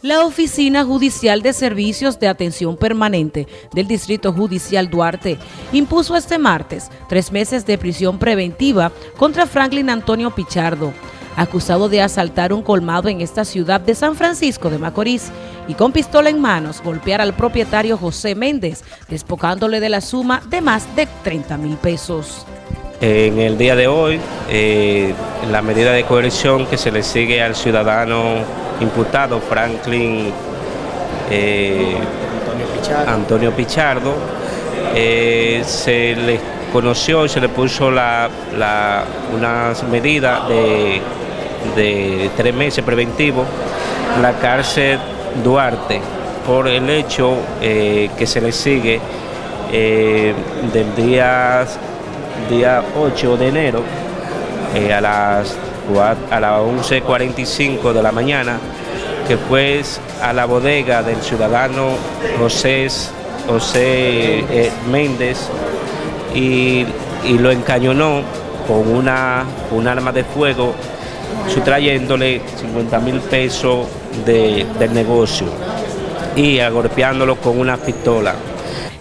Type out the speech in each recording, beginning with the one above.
La Oficina Judicial de Servicios de Atención Permanente del Distrito Judicial Duarte impuso este martes tres meses de prisión preventiva contra Franklin Antonio Pichardo, acusado de asaltar un colmado en esta ciudad de San Francisco de Macorís y con pistola en manos golpear al propietario José Méndez, despocándole de la suma de más de 30 mil pesos. En el día de hoy, eh, la medida de coerción que se le sigue al ciudadano imputado Franklin eh, Antonio Pichardo, eh, se le conoció y se le puso la, una medida de, tres meses preventivo la cárcel Duarte por el hecho eh, que se le sigue del día, día 8 de enero a las a las 11.45 de la mañana, que fue a la bodega del ciudadano José, José eh, Méndez y, lo encañonó con una, un arma de fuego, sustrayéndole 50 mil pesos del negocio y agolpeándolo con una pistola.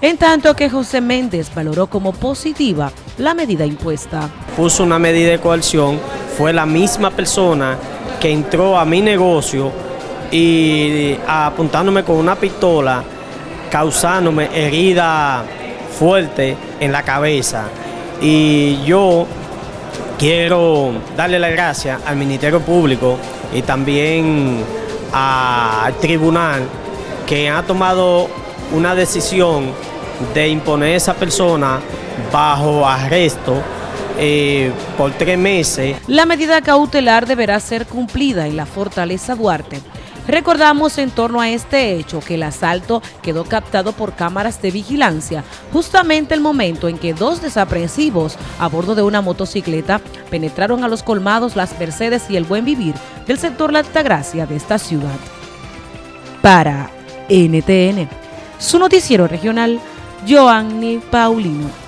En tanto que José Méndez valoró como positiva la medida impuesta. Puso una medida de coerción fue la misma persona que entró a mi negocio y apuntándome con una pistola, causándome herida fuerte en la cabeza. Y yo quiero darle las gracias al Ministerio Público y también al tribunal que ha tomado una decisión de imponer a esa persona bajo arresto eh, por tres meses. La medida cautelar deberá ser cumplida en la Fortaleza Duarte. Recordamos en torno a este hecho que el asalto quedó captado por cámaras de vigilancia justamente el momento en que dos desaprensivos a bordo de una motocicleta penetraron a los colmados Las Mercedes y el Buen Vivir del sector La de esta ciudad. Para NTN, su noticiero regional, Joanny Paulino.